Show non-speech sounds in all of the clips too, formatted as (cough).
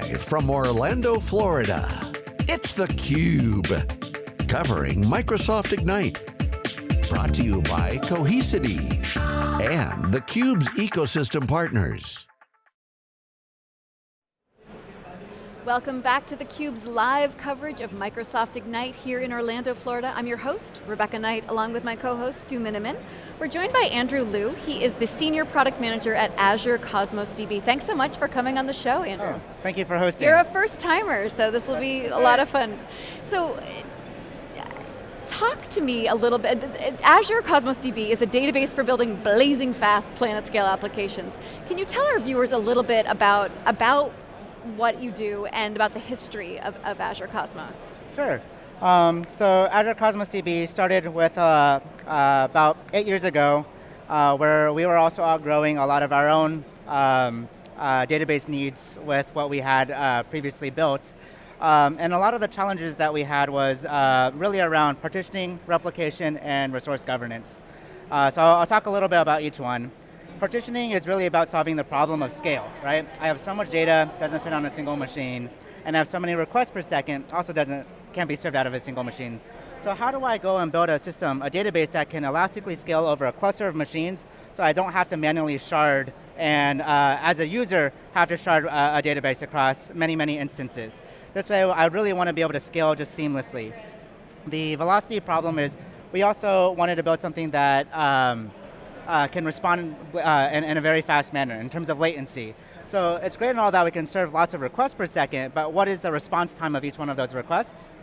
Live from Orlando, Florida, it's theCUBE. Covering Microsoft Ignite. Brought to you by Cohesity and theCUBE's ecosystem partners. Welcome back to theCUBE's live coverage of Microsoft Ignite here in Orlando, Florida. I'm your host, Rebecca Knight, along with my co-host, Stu Miniman. We're joined by Andrew Liu. He is the Senior Product Manager at Azure Cosmos DB. Thanks so much for coming on the show, Andrew. Oh, thank you for hosting. You're a first timer, so this will be a lot of fun. So, talk to me a little bit. Azure Cosmos DB is a database for building blazing fast planet scale applications. Can you tell our viewers a little bit about, about what you do and about the history of, of Azure Cosmos. Sure. Um, so Azure Cosmos DB started with uh, uh, about eight years ago, uh, where we were also outgrowing a lot of our own um, uh, database needs with what we had uh, previously built. Um, and a lot of the challenges that we had was uh, really around partitioning, replication, and resource governance. so I'll, I'll talk a little bit about each one. Partitioning is really about solving the problem of scale, right? I have so much data, doesn't fit on a single machine, and I have so many requests per second, also doesn't, can't be served out of a single machine. So how do I go and build a system, a database that can elastically scale over a cluster of machines so I don't have to manually shard and uh, as a user have to shard uh, a database across many, many instances. This way I really want to be able to scale just seamlessly. The velocity problem is we also wanted to build something that um, uh, can respond uh, in, in, a very fast manner in terms of latency. So it's great and all that we can serve lots of requests per second, but what is the response time of each one of those requests?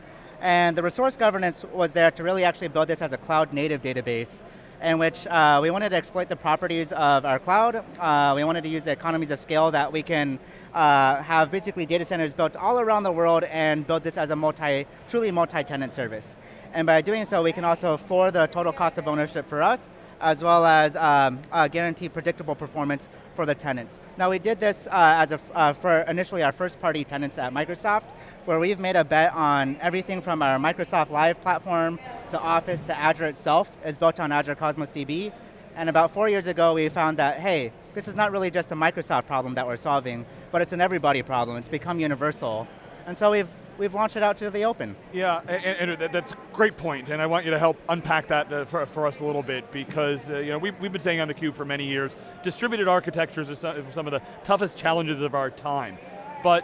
And the resource governance was there to really actually build this as a cloud native database in which uh, we wanted to exploit the properties of our cloud. Uh, we wanted to use the economies of scale that we can uh, have basically data centers built all around the world and build this as a multi, truly multi-tenant service. And by doing so, we can also afford the total cost of ownership for us, as well as um, uh, guarantee predictable performance for the tenants. Now we did this uh, as a, uh, for initially our first party tenants at Microsoft, where we've made a bet on everything from our Microsoft Live platform to Office to Azure itself is built on Azure Cosmos DB. And about four years ago, we found that, hey, this is not really just a Microsoft problem that we're solving, but it's an everybody problem. It's become universal. And so we've we've launched it out to the open. Yeah, and, that's a great point, and I want you to help unpack that uh, for, for, us a little bit, because uh, you know, we've, we've been saying on theCUBE for many years, distributed architectures are some, some of the toughest challenges of our time. But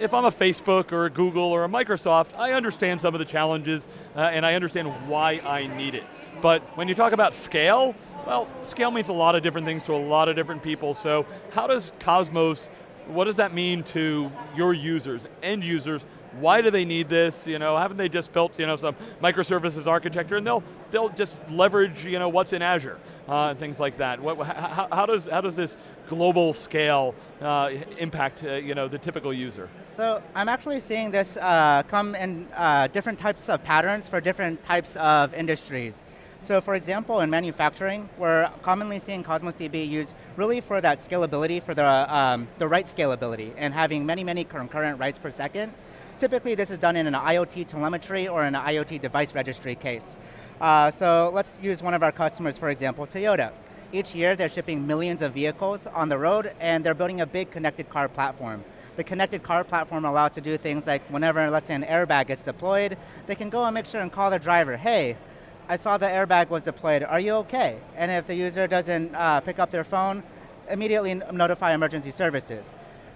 if I'm a Facebook or a Google or a Microsoft, I understand some of the challenges uh, and I understand why I need it. But when you talk about scale, well, scale means a lot of different things to a lot of different people, so how does Cosmos, what does that mean to your users, end users, why do they need this? You know, haven't they just built you know some microservices architecture and they'll they'll just leverage you know what's in Azure uh, and things like that. What, how, how, does how does this global scale uh, impact uh, you know the typical user? So I'm actually seeing this uh, come in uh, different types of patterns for different types of industries. So for example, in manufacturing, we're commonly seeing Cosmos DB used really for that scalability, for the, um, the write scalability, and having many, many concurrent writes per second. Typically this is done in an IoT telemetry or an IoT device registry case. Uh, so let's use one of our customers, for example, Toyota. Each year they're shipping millions of vehicles on the road and they're building a big connected car platform. The connected car platform allows to do things like whenever, let's say an airbag gets deployed, they can go and make sure and call the driver, hey, I saw the airbag was deployed, are you okay? And if the user doesn't uh, pick up their phone, immediately notify emergency services.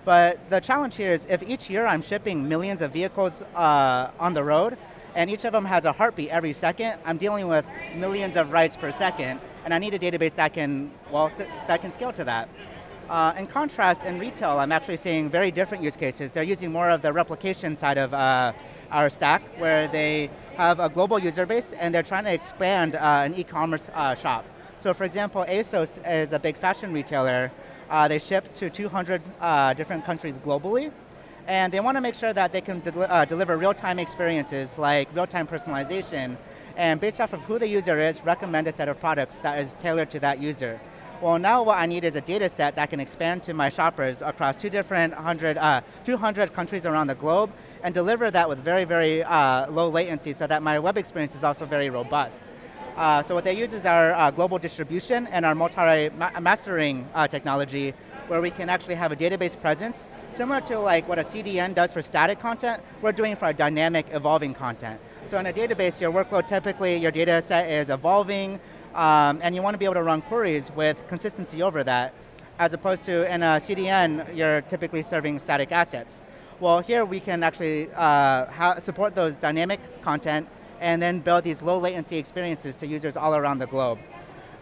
But the challenge here is if each year I'm shipping millions of vehicles uh, on the road, and each of them has a heartbeat every second, I'm dealing with millions of writes per second, and I need a database that can, well, that can scale to that. Uh, in contrast, in retail, I'm actually seeing very different use cases. They're using more of the replication side of uh, our stack, where they have a global user base, and they're trying to expand uh, an e-commerce uh, shop. So for example, ASOS is a big fashion retailer, uh, they ship to 200 uh, different countries globally, and they want to make sure that they can de uh, deliver real-time experiences like real-time personalization, and based off of who the user is, recommend a set of products that is tailored to that user. Well, now what I need is a data set that can expand to my shoppers across two different 100, uh, 200 countries around the globe and deliver that with very, very uh, low latency so that my web experience is also very robust. Uh, so what they use is our uh, global distribution and our multi-mastering uh, technology where we can actually have a database presence, similar to like what a CDN does for static content, we're doing for dynamic, evolving content. So in a database, your workload typically, your data set is evolving, um, and you want to be able to run queries with consistency over that, as opposed to in a CDN, you're typically serving static assets. Well, here we can actually uh, support those dynamic content and then build these low latency experiences to users all around the globe.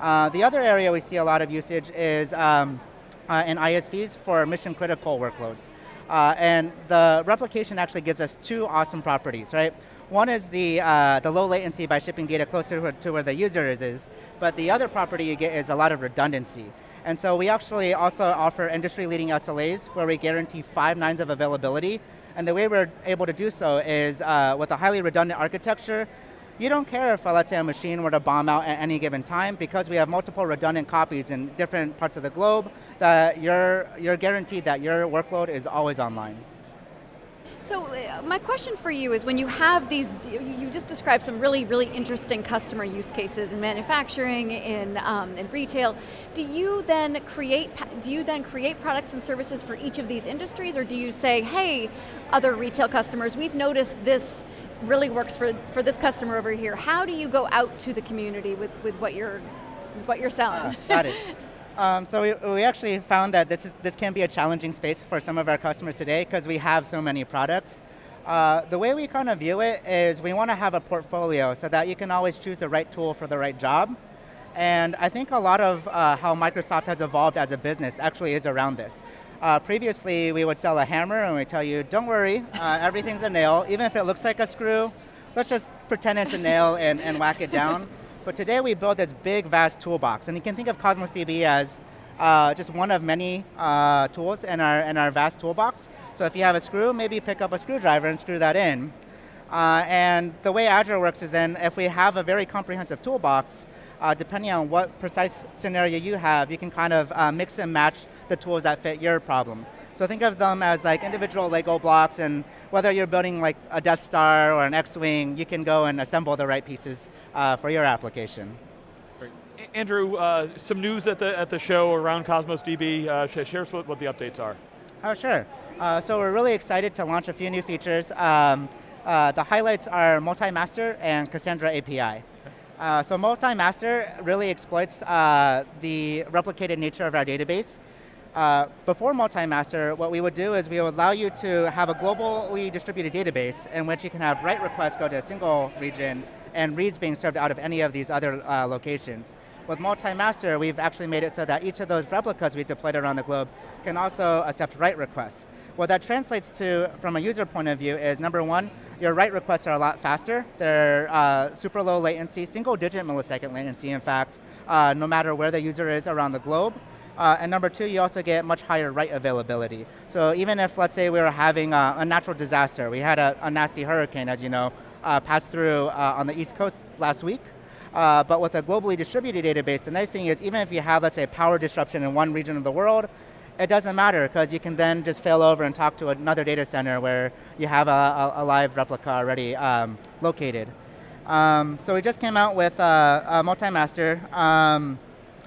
Uh, the other area we see a lot of usage is um, uh, in ISVs for mission critical workloads. Uh, and the replication actually gives us two awesome properties, right? One is the, uh, the low latency by shipping data closer to where the user is, is, but the other property you get is a lot of redundancy. And so we actually also offer industry-leading SLAs where we guarantee five nines of availability. And the way we're able to do so is uh, with a highly redundant architecture, you don't care if, let's say, a machine were to bomb out at any given time because we have multiple redundant copies in different parts of the globe that you're, you're guaranteed that your workload is always online. So uh, my question for you is when you have these, you just described some really, really interesting customer use cases in manufacturing, in, um, in retail. Do you then create, do you then create products and services for each of these industries or do you say, hey, other retail customers, we've noticed this really works for, for this customer over here. How do you go out to the community with, with what you're, what you're selling? Uh, got it. (laughs) Um, so we, we actually found that this, is, this can be a challenging space for some of our customers today because we have so many products. Uh, the way we kind of view it is we want to have a portfolio so that you can always choose the right tool for the right job. And I think a lot of uh, how Microsoft has evolved as a business actually is around this. Uh, previously, we would sell a hammer and we tell you, don't worry, uh, everything's a nail. Even if it looks like a screw, let's just pretend it's a nail and, and whack it down. But today we built this big, vast toolbox. And you can think of Cosmos DB as uh, just one of many uh, tools in our, in our vast toolbox. So if you have a screw, maybe pick up a screwdriver and screw that in. Uh, and the way Azure works is then if we have a very comprehensive toolbox, uh, depending on what precise scenario you have, you can kind of uh, mix and match the tools that fit your problem. So think of them as like individual Lego blocks and whether you're building like a Death Star or an X-Wing, you can go and assemble the right pieces uh, for your application. Great. Andrew, uh, some news at the, at the show around Cosmos DB. Uh, share us what, what the updates are. Oh, sure. Uh, so we're really excited to launch a few new features. Um, uh, the highlights are multi-master and Cassandra API. Uh, so multi-master really exploits uh, the replicated nature of our database. Uh, before multi-master, what we would do is we would allow you to have a globally distributed database in which you can have write requests go to a single region and reads being served out of any of these other uh, locations. With multi-master, we've actually made it so that each of those replicas we've deployed around the globe can also accept write requests. What that translates to, from a user point of view, is number one, your write requests are a lot faster. They're uh, super low latency, single digit millisecond latency, in fact, uh, no matter where the user is around the globe. Uh, and number two, you also get much higher write availability. So even if, let's say, we were having a, a natural disaster, we had a, a, nasty hurricane, as you know, uh, pass through uh, on the East Coast last week, uh, but with a globally distributed database, the nice thing is even if you have, let's say, power disruption in one region of the world, it doesn't matter because you can then just fail over and talk to another data center where you have a, a live replica already um, located. Um, so we just came out with uh, a multi-master. Um,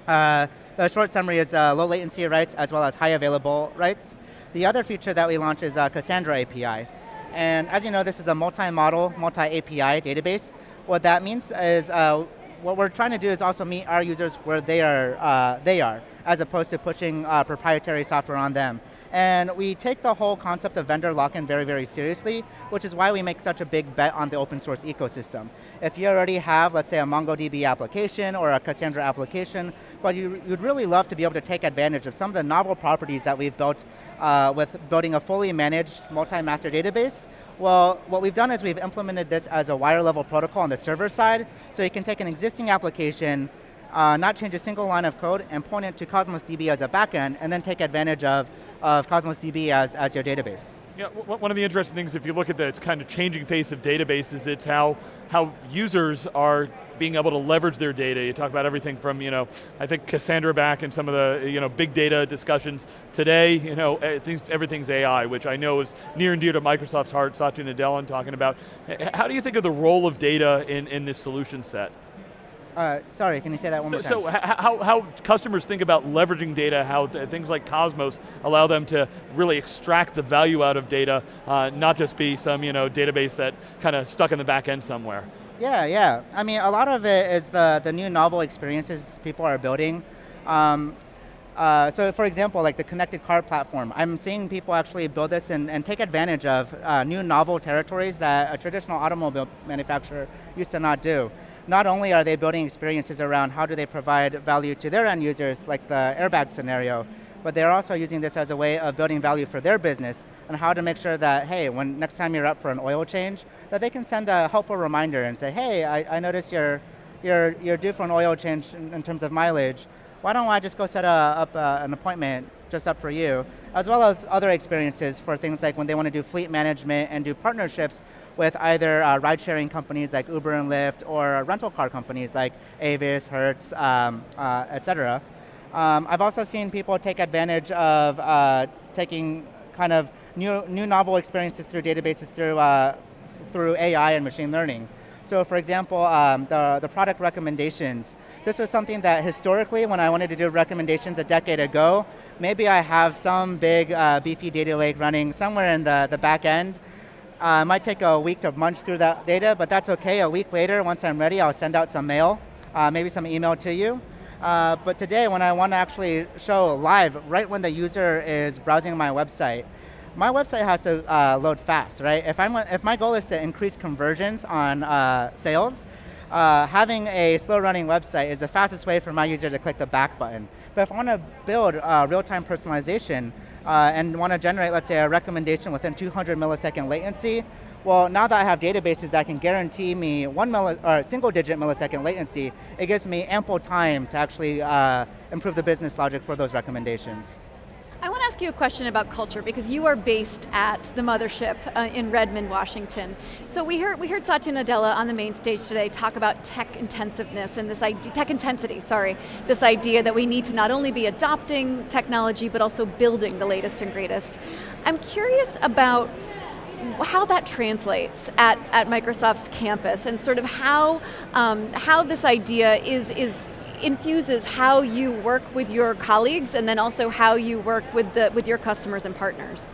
uh, the short summary is uh, low latency writes as well as high available writes. The other feature that we launched is uh, Cassandra API. And as you know, this is a multi-model, multi-API database. What that means is uh, what we're trying to do is also meet our users where they are, uh, they are as opposed to pushing uh, proprietary software on them. And we take the whole concept of vendor lock-in very, very seriously, which is why we make such a big bet on the open source ecosystem. If you already have, let's say, a MongoDB application or a Cassandra application, but you, would really love to be able to take advantage of some of the novel properties that we've built uh, with building a fully managed multi-master database, well, what we've done is we've implemented this as a wire level protocol on the server side, so you can take an existing application, uh, not change a single line of code, and point it to Cosmos DB as a backend, and then take advantage of, of Cosmos DB as, as your database. Yeah, one of the interesting things, if you look at the kind of changing face of databases, it's how, how users are being able to leverage their data. You talk about everything from, you know, I think Cassandra back and some of the, you know, big data discussions. Today, you know, everything's AI, which I know is near and dear to Microsoft's heart, Satya Nadella talking about. How do you think of the role of data in, in this solution set? Uh, sorry, can you say that one so, more time? So how, how customers think about leveraging data, how things like Cosmos allow them to really extract the value out of data, uh, not just be some you know, database that kind of stuck in the back end somewhere. Yeah, yeah. I mean, a lot of it is the, the new novel experiences people are building. Um, uh, so for example, like the connected car platform, I'm seeing people actually build this and, and take advantage of uh, new novel territories that a traditional automobile manufacturer used to not do. Not only are they building experiences around how do they provide value to their end users, like the airbag scenario, but they're also using this as a way of building value for their business and how to make sure that, hey, when next time you're up for an oil change, that they can send a helpful reminder and say, hey, I, I noticed you're, you're, you're due for an oil change in, in terms of mileage. Why don't I just go set a, up uh, an appointment just up for you, as well as other experiences for things like when they want to do fleet management and do partnerships with either uh, ride-sharing companies like Uber and Lyft or rental car companies like Avis, Hertz, um, uh, et cetera. Um, I've also seen people take advantage of uh, taking kind of new, new novel experiences through databases through, uh, through AI and machine learning. So for example, um, the, the product recommendations this was something that historically, when I wanted to do recommendations a decade ago, maybe I have some big uh, beefy data lake running somewhere in the, the back end. Uh, it might take a week to munch through that data, but that's okay. A week later, once I'm ready, I'll send out some mail, uh, maybe some email to you. Uh, but today, when I want to actually show live, right when the user is browsing my website, my website has to uh, load fast, right? If, I'm, if my goal is to increase conversions on uh, sales, uh, having a slow running website is the fastest way for my user to click the back button. But if I want to build real-time personalization uh, and want to generate, let's say, a recommendation within 200 millisecond latency, well, now that I have databases that can guarantee me one milli or single digit millisecond latency, it gives me ample time to actually uh, improve the business logic for those recommendations. Ask you a question about culture because you are based at the mothership uh, in Redmond, Washington. So we heard we heard Satya Nadella on the main stage today talk about tech intensiveness and this idea, tech intensity, sorry, this idea that we need to not only be adopting technology but also building the latest and greatest. I'm curious about how that translates at, at Microsoft's campus and sort of how, um, how this idea is, is infuses how you work with your colleagues and then also how you work with, the, with your customers and partners.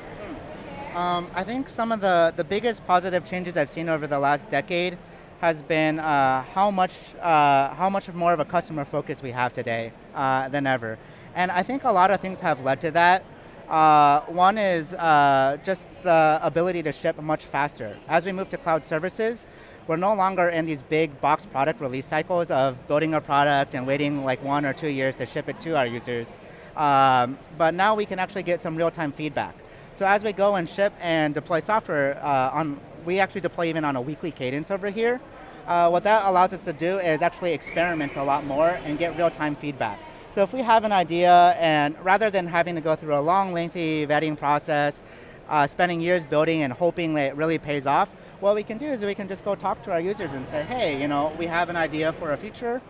Um, I think some of the, the biggest positive changes I've seen over the last decade has been uh, how much uh, how much more of a customer focus we have today uh, than ever, and I think a lot of things have led to that. Uh, one is uh, just the ability to ship much faster. As we move to cloud services, we're no longer in these big box product release cycles of building a product and waiting like one or two years to ship it to our users. Um, but now we can actually get some real-time feedback. So as we go and ship and deploy software, uh, on, we actually deploy even on a weekly cadence over here. Uh, what that allows us to do is actually experiment a lot more and get real-time feedback. So if we have an idea, and rather than having to go through a long, lengthy vetting process, uh, spending years building and hoping that it really pays off, what we can do is we can just go talk to our users and say, hey, you know, we have an idea for a feature.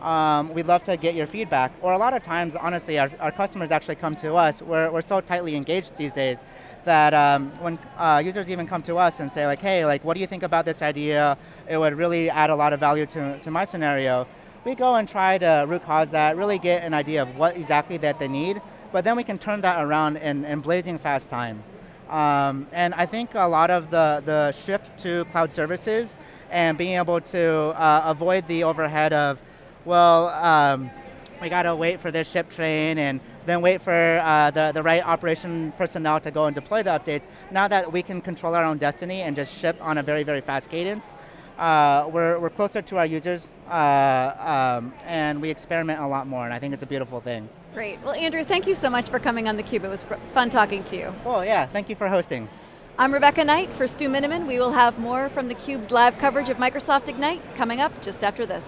Um, we'd love to get your feedback. Or a lot of times, honestly, our, our customers actually come to us. We're, we're so tightly engaged these days that um, when uh, users even come to us and say like, hey, like, what do you think about this idea? It would really add a lot of value to, to my scenario. We go and try to root cause that, really get an idea of what exactly that they need, but then we can turn that around in, in blazing fast time. Um, and I think a lot of the, the shift to cloud services and being able to uh, avoid the overhead of, well, um, we got to wait for this ship train and then wait for uh, the, the right operation personnel to go and deploy the updates. Now that we can control our own destiny and just ship on a very, very fast cadence, uh, we're, we're closer to our users uh, um, and we experiment a lot more and I think it's a beautiful thing. Great, well Andrew, thank you so much for coming on theCUBE. It was fun talking to you. Well, yeah, thank you for hosting. I'm Rebecca Knight for Stu Miniman. We will have more from theCUBE's live coverage of Microsoft Ignite coming up just after this.